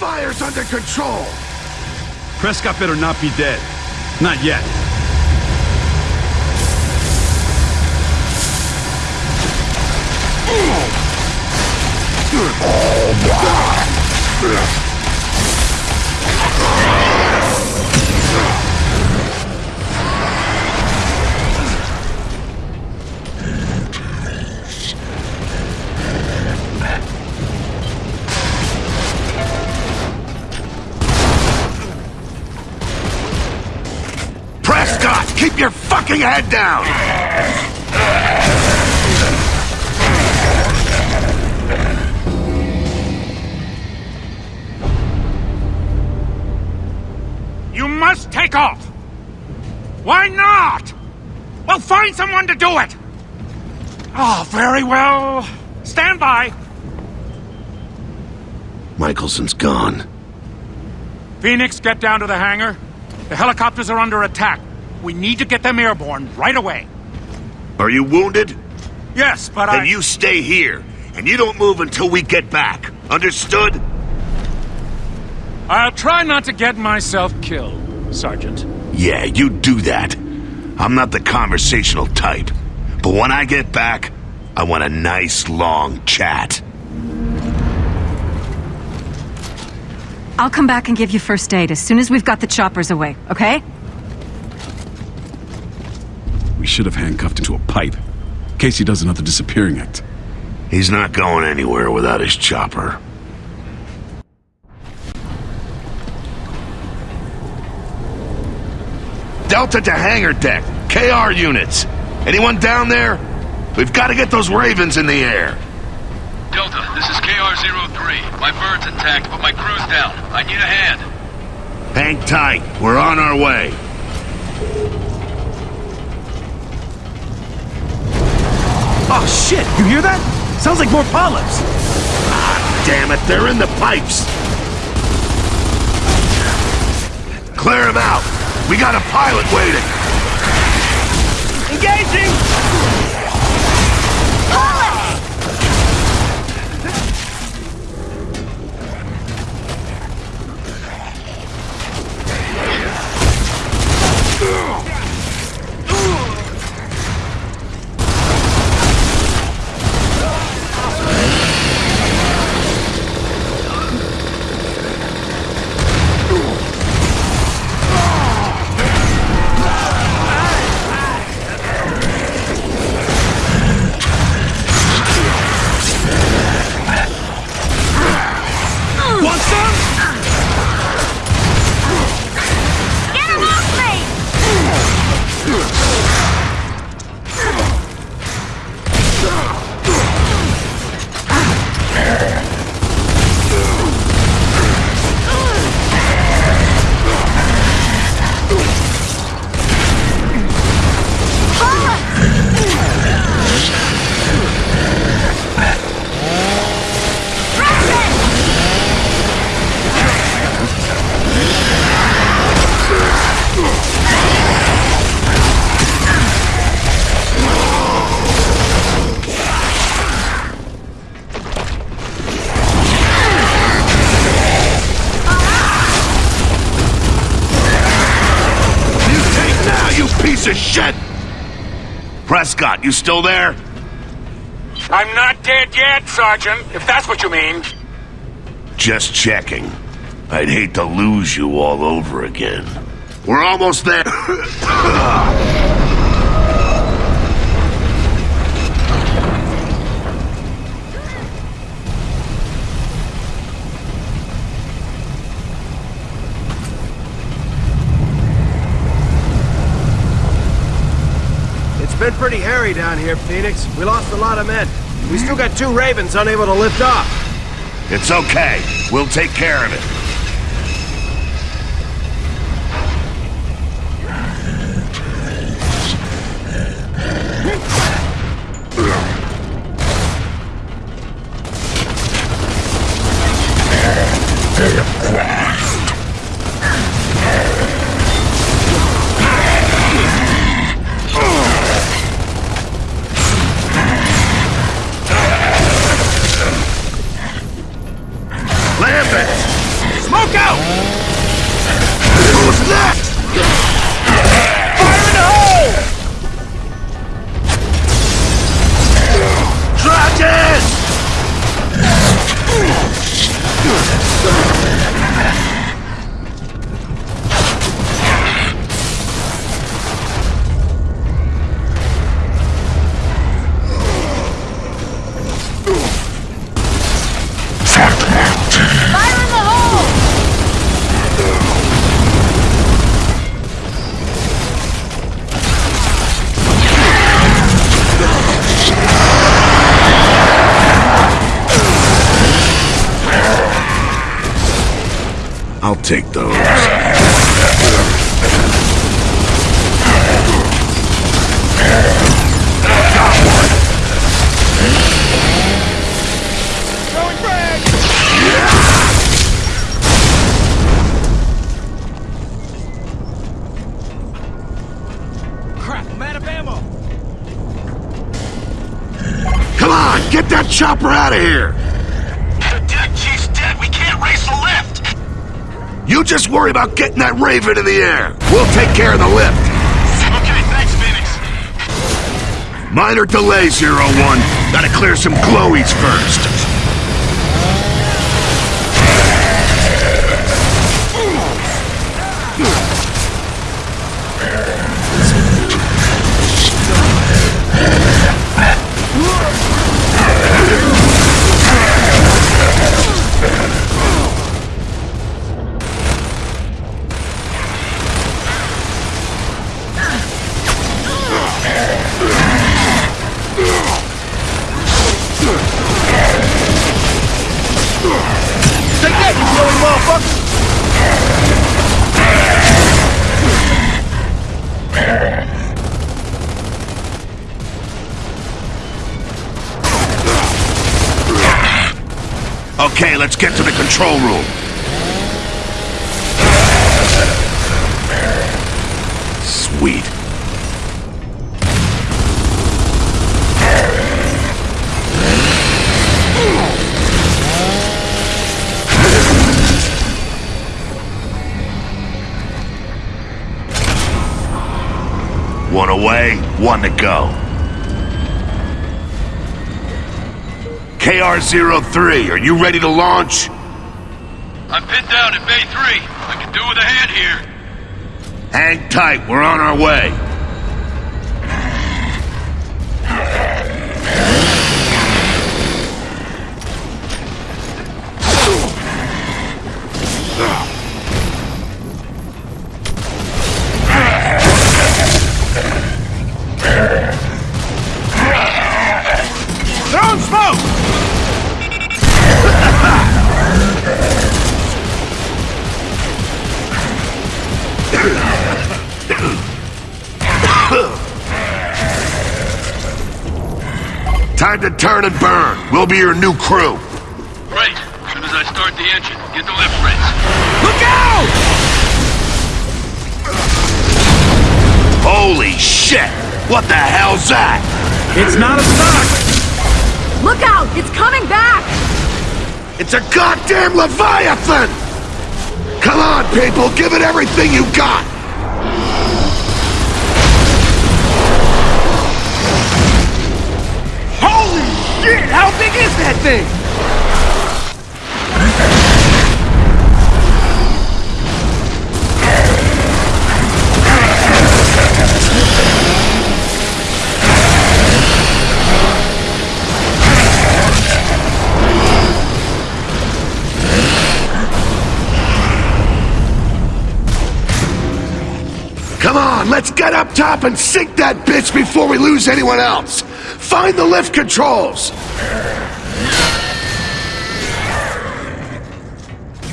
fire's under control! Prescott better not be dead. Not yet. Oh, fucking head down! You must take off! Why not? Well, find someone to do it! Oh, very well. Stand by. Michaelson's gone. Phoenix, get down to the hangar. The helicopters are under attack. We need to get them airborne right away. Are you wounded? Yes, but Then I... you stay here, and you don't move until we get back. Understood? I'll try not to get myself killed, Sergeant. Yeah, you do that. I'm not the conversational type. But when I get back, I want a nice long chat. I'll come back and give you first aid as soon as we've got the choppers away, okay? We should have handcuffed him to a pipe. Casey does another disappearing act. He's not going anywhere without his chopper. Delta to hangar deck. KR units. Anyone down there? We've got to get those Ravens in the air. Delta, this is KR-03. My bird's intact, but my crew's down. I need a hand. Hang tight. We're on our way. Oh shit, you hear that? Sounds like more polyps. Ah, damn it, they're in the pipes. Clear them out. We got a pilot waiting. Engaging! Prescott, you still there? I'm not dead yet, Sergeant, if that's what you mean. Just checking. I'd hate to lose you all over again. We're almost there. Ah. Been pretty hairy down here, Phoenix. We lost a lot of men. We still got two Ravens unable to lift off. it's okay. We'll take care of it. Ugh! Take those. Crap, I'm out of ammo! Come on, get that chopper out of here! You just worry about getting that Raven in the air. We'll take care of the lift. Okay, thanks, Phoenix. Minor delay, Zero One. Gotta clear some glowies first. Motherfucker! Okay, let's get to the control room. Sweet. One away, one to go. KR-03, are you ready to launch? I'm pinned down at Bay 3. I can do with a hand here. Hang tight, we're on our way. Throwing smoke! Time to turn and burn. We'll be your new crew. Great. As soon as I start the engine, get the lift race. Look out! Holy shit! What the hell's that? It's not a stock! Look out! It's coming back! It's a goddamn Leviathan! Come on, people, give it everything you got! Holy shit! How big is that thing? Come on, let's get up top and sink that bitch before we lose anyone else! Find the lift controls!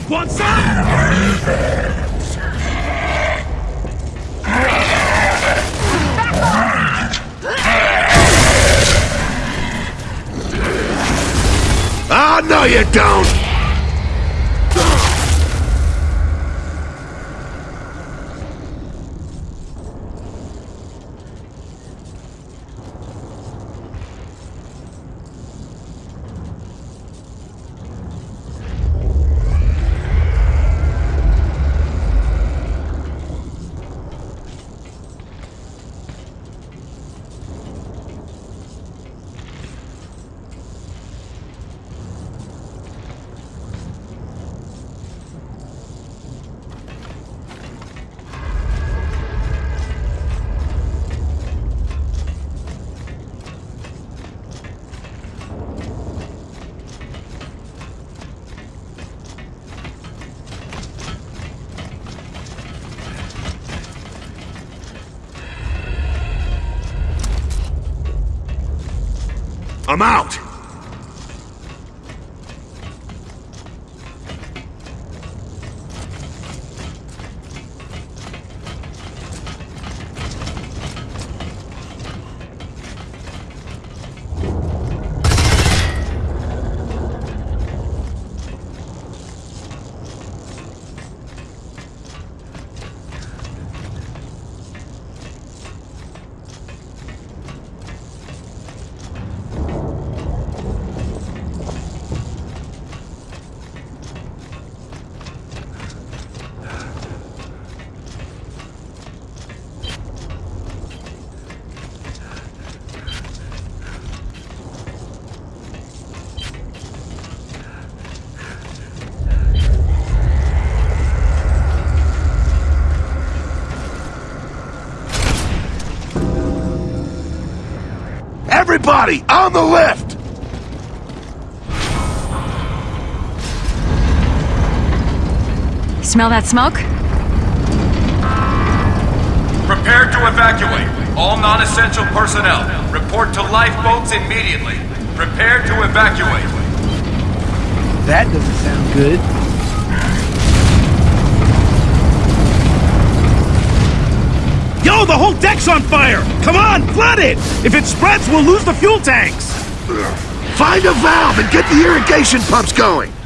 Want? Ah, no you don't! I'm out! Everybody, on the lift! Smell that smoke? Prepare to evacuate. All non-essential personnel, report to lifeboats immediately. Prepare to evacuate. That doesn't sound good. The whole deck's on fire! Come on, flood it! If it spreads, we'll lose the fuel tanks! Find a valve and get the irrigation pumps going!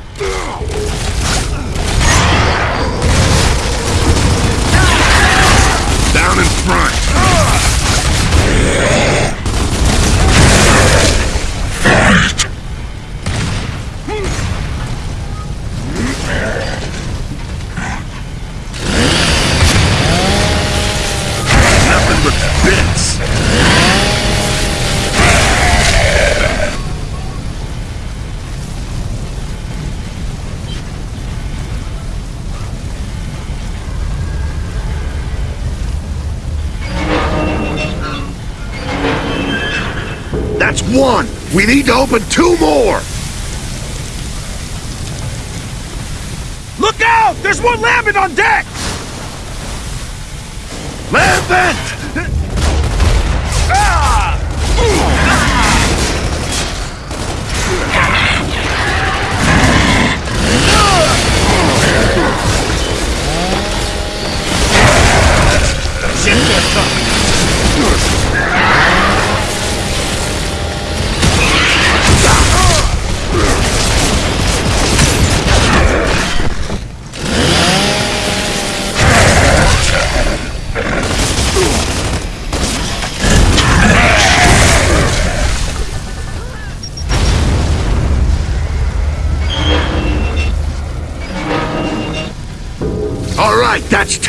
That's one! We need to open two more! Look out! There's one lambent on deck! Lambent!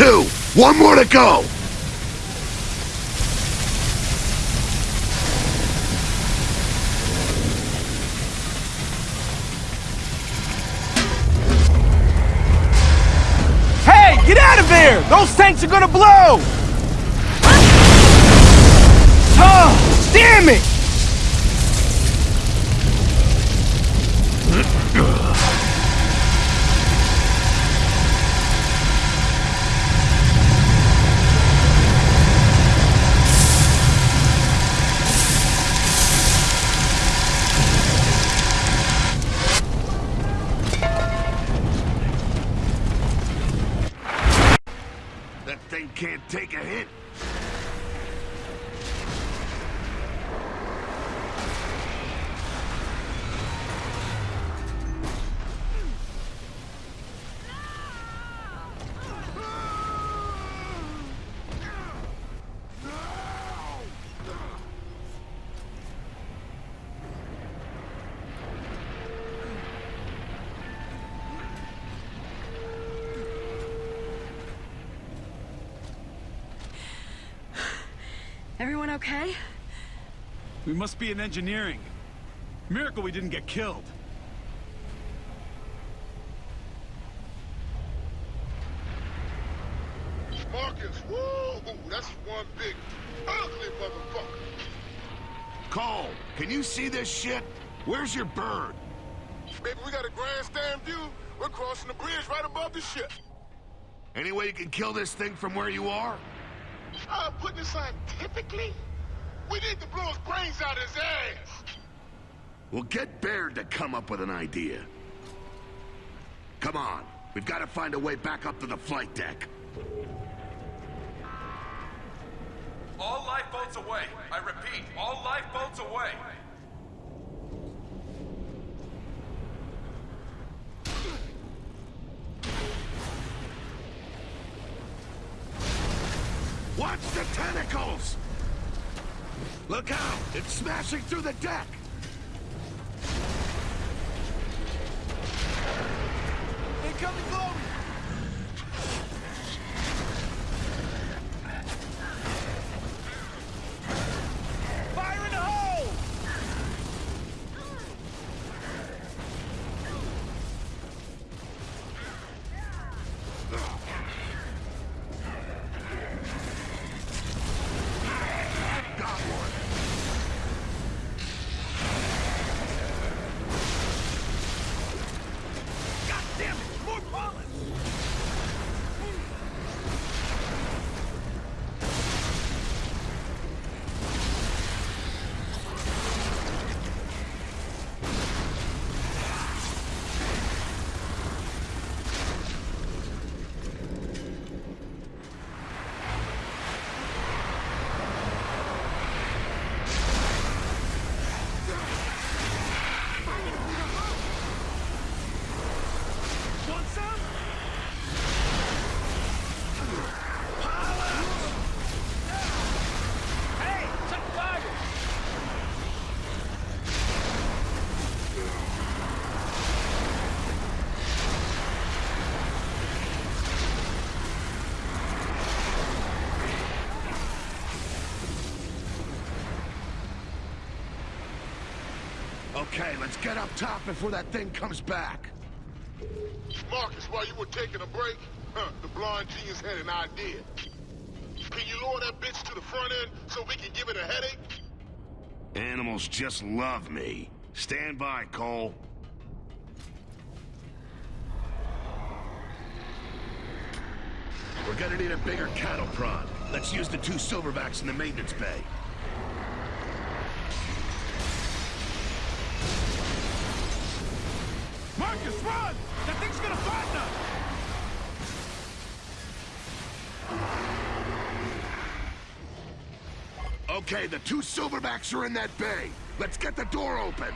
Two. One more to go. Hey, get out of there! Those tanks are gonna blow! Oh, damn it! Everyone okay? We must be in engineering. Miracle we didn't get killed. Marcus, woo! That's one big, ugly motherfucker. Cole, can you see this shit? Where's your bird? Baby, we got a grandstand view. We're crossing the bridge right above the ship. Any way you can kill this thing from where you are? Uh, I'm putting it scientifically. We need to blow his brains out of his ass. We'll get Baird to come up with an idea. Come on, we've got to find a way back up to the flight deck. All lifeboats away. I repeat, all lifeboats away. Watch the tentacles! Look out! It's smashing through the deck! Incoming glory! Fire in the hole! Got one! Okay, let's get up top before that thing comes back. Marcus, while you were taking a break, huh, the blonde genius had an idea. Can you lower that bitch to the front end so we can give it a headache? Animals just love me. Stand by, Cole. We're gonna need a bigger cattle prod. Let's use the two silverbacks in the maintenance bay. Run! That thing's gonna find us! Okay, the two silverbacks are in that bay. Let's get the door open.